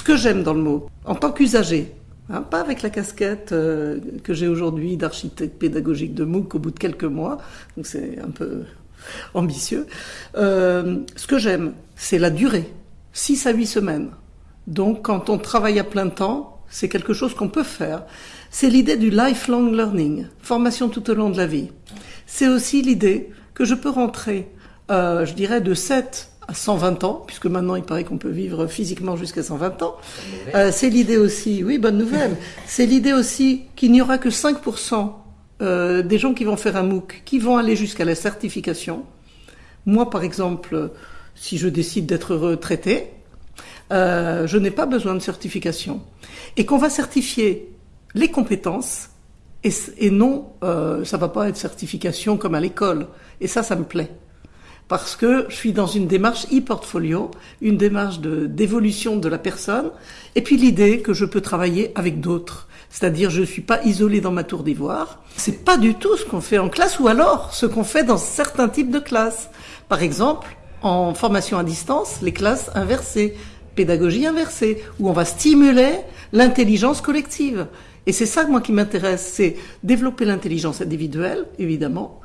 ce que j'aime dans le MOOC, en tant qu'usager, hein, pas avec la casquette euh, que j'ai aujourd'hui d'architecte pédagogique de MOOC au bout de quelques mois, donc c'est un peu ambitieux. Euh, ce que j'aime, c'est la durée, 6 à 8 semaines. Donc quand on travaille à plein temps, c'est quelque chose qu'on peut faire. C'est l'idée du lifelong learning, formation tout au long de la vie. C'est aussi l'idée que je peux rentrer, euh, je dirais, de 7 à 120 ans, puisque maintenant il paraît qu'on peut vivre physiquement jusqu'à 120 ans. Euh, c'est l'idée aussi, oui, bonne nouvelle, c'est l'idée aussi qu'il n'y aura que 5% euh, des gens qui vont faire un MOOC, qui vont aller jusqu'à la certification. Moi, par exemple, si je décide d'être retraité, euh, je n'ai pas besoin de certification. Et qu'on va certifier les compétences et, et non, ça va pas être certification comme à l'école. Et ça, ça me plaît. Parce que je suis dans une démarche e-portfolio, une démarche d'évolution de, la personne, et puis l'idée que je peux travailler avec d'autres. C'est-à-dire, je ne suis pas isolé dans ma tour d'ivoire. C'est pas du tout ce qu'on fait en classe, ou alors ce qu'on fait dans certains types de classes. Par exemple, en formation à distance, les classes inversées, pédagogie inversée, où on va stimuler l'intelligence collective. Et c'est ça, moi, qui m'intéresse, c'est développer l'intelligence individuelle, évidemment.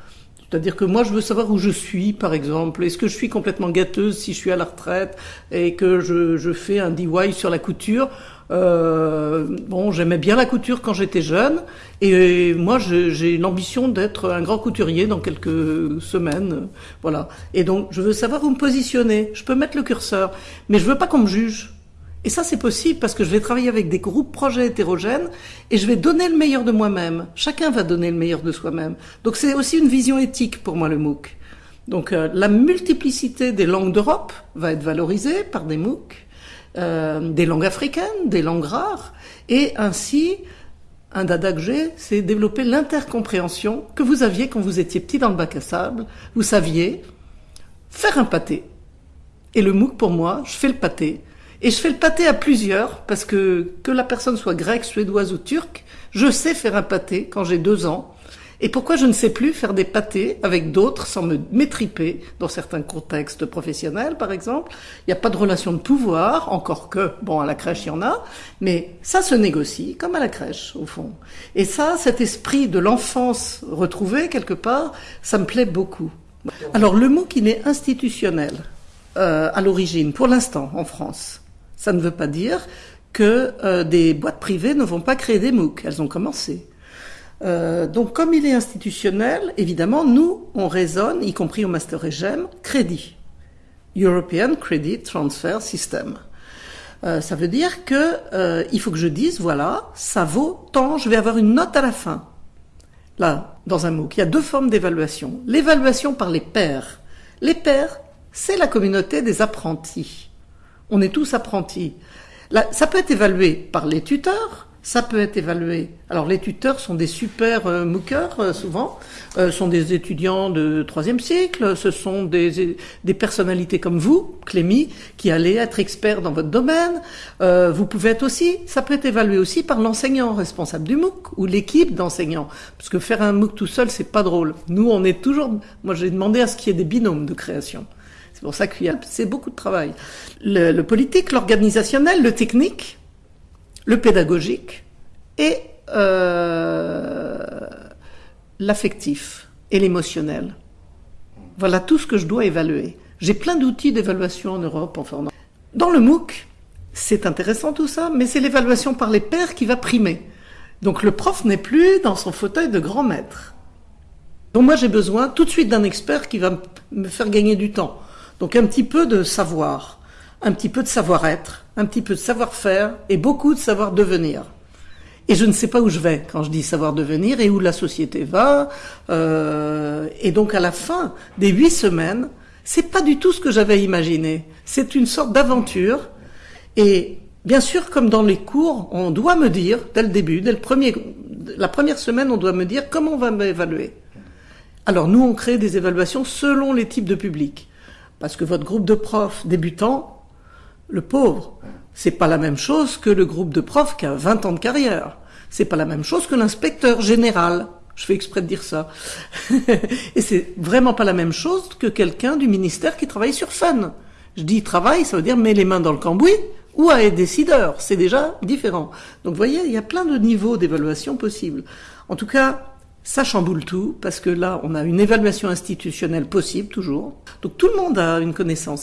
C'est-à-dire que moi, je veux savoir où je suis, par exemple. Est-ce que je suis complètement gâteuse si je suis à la retraite et que je, fais un DIY sur la couture? Euh, bon, j'aimais bien la couture quand j'étais jeune, et moi j'ai l'ambition d'être un grand couturier dans quelques semaines, voilà. Et donc je veux savoir où me positionner. Je peux mettre le curseur, mais je veux pas qu'on me juge. Et ça, c'est possible parce que je vais travailler avec des groupes projets hétérogènes et je vais donner le meilleur de moi-même. Chacun va donner le meilleur de soi-même. Donc c'est aussi une vision éthique pour moi, le MOOC. Donc euh, la multiplicité des langues d'Europe va être valorisée par des MOOC, euh, des langues africaines, des langues rares, et ainsi, un dada que j'ai, c'est développer l'intercompréhension que vous aviez quand vous étiez petit dans le bac à sable. Vous saviez faire un pâté. Et le MOOC, pour moi, je fais le pâté. Et je fais le pâté à plusieurs, parce que que la personne soit grecque, suédoise ou turque, je sais faire un pâté quand j'ai deux ans. Et pourquoi je ne sais plus faire des pâtés avec d'autres sans me métriper dans certains contextes professionnels, par exemple? Il n'y a pas de relation de pouvoir, encore que, bon, à la crèche, il y en a, mais ça se négocie, comme à la crèche, au fond. Et ça, cet esprit de l'enfance retrouvé, quelque part, ça me plaît beaucoup. Alors, le mot qui est institutionnel, euh, à l'origine, pour l'instant, en France. Ça ne veut pas dire que euh, des boîtes privées ne vont pas créer des MOOC. Elles ont commencé. Euh, donc, comme il est institutionnel, évidemment, nous, on raisonne, y compris au Master EGEM, crédit. European Credit Transfer System. Euh, ça veut dire que euh, il faut que je dise, voilà, ça vaut tant, je vais avoir une note à la fin. Là, dans un MOOC, il y a deux formes d'évaluation. L'évaluation par les pairs. Les pairs, c'est la communauté des apprentis. On est tous apprentis. Ça peut être évalué par les tuteurs, ça peut être évalué. Alors les tuteurs sont des super euh, euh souvent, euh, sont des étudiants de troisième cycle, ce sont des, des personnalités comme vous, Clémy, qui allez être expert dans votre domaine. Euh, vous pouvez être aussi, ça peut être évalué aussi par l'enseignant responsable du MOOC ou l'équipe d'enseignants, parce que faire un MOOC tout seul c'est pas drôle. Nous on est toujours, moi j'ai demandé à ce qu'il y ait des binômes de création. C'est pour ça qu'il y a c'est beaucoup de travail. Le, politique, l'organisationnel, le technique le pédagogique et euh, l'affectif et l'émotionnel. Voilà tout ce que je dois évaluer. J'ai plein d'outils d'évaluation en Europe, en formation. Dans le MOOC, c'est intéressant tout ça, mais c'est l'évaluation par les pairs qui va primer. Donc le prof n'est plus dans son fauteuil de grand maître. Donc moi j'ai besoin tout de suite d'un expert qui va me faire gagner du temps. Donc un petit peu de savoir, un petit peu de savoir-être, un petit peu de savoir-faire et beaucoup de savoir-devenir. Et je ne sais pas où je vais quand je dis savoir devenir et où la société va. Euh, et donc à la fin des huit semaines, c'est pas du tout ce que j'avais imaginé. C'est une sorte d'aventure. Et bien sûr, comme dans les cours, on doit me dire dès le début, dès le premier, la première semaine, on doit me dire comment on va m'évaluer. Alors nous, on crée des évaluations selon les types de public. Parce que votre groupe de profs débutants, le pauvre. C'est pas la même chose que le groupe de profs qui a 20 ans de carrière. C'est pas la même chose que l'inspecteur général. Je fais exprès de dire ça. et c'est vraiment pas la même chose que quelqu'un du ministère qui travaille sur Fun. Je dis travail, ça veut dire met les mains dans le cambouis, ou à être décideur. C'est déjà différent. Donc vous voyez, il y a plein de niveaux d'évaluation possibles. En tout cas, ça chamboule tout parce que là, on a une évaluation institutionnelle possible toujours. Donc tout le monde a une connaissance.